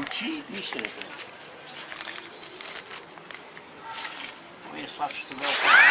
うち見してください。Sabes que não.